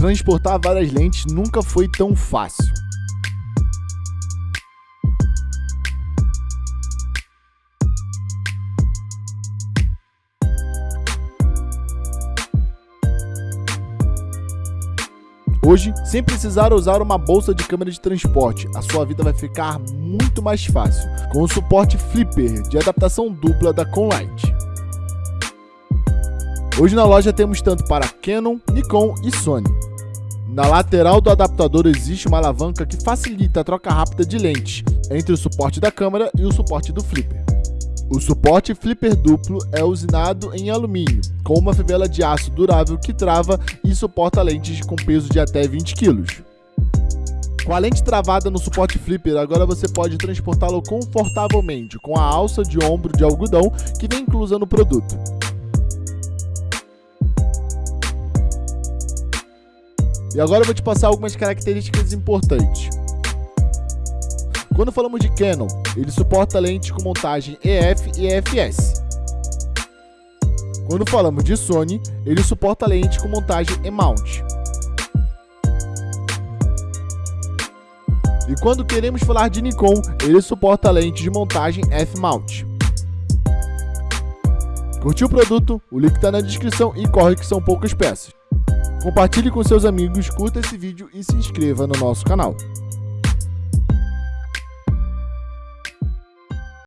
Transportar várias lentes nunca foi tão fácil. Hoje, sem precisar usar uma bolsa de câmera de transporte, a sua vida vai ficar muito mais fácil com o suporte Flipper de adaptação dupla da Conlight. Hoje na loja temos tanto para Canon, Nikon e Sony. Na lateral do adaptador existe uma alavanca que facilita a troca rápida de lentes entre o suporte da câmera e o suporte do flipper. O suporte flipper duplo é usinado em alumínio, com uma fivela de aço durável que trava e suporta lentes com peso de até 20 kg. Com a lente travada no suporte flipper, agora você pode transportá-lo confortavelmente com a alça de ombro de algodão que vem inclusa no produto. E agora eu vou te passar algumas características importantes. Quando falamos de Canon, ele suporta lentes com montagem EF e EFS. Quando falamos de Sony, ele suporta lentes com montagem E-mount. E quando queremos falar de Nikon, ele suporta lente de montagem F-mount. Curtiu o produto? O link está na descrição e corre que são poucas peças. Compartilhe com seus amigos, curta esse vídeo e se inscreva no nosso canal.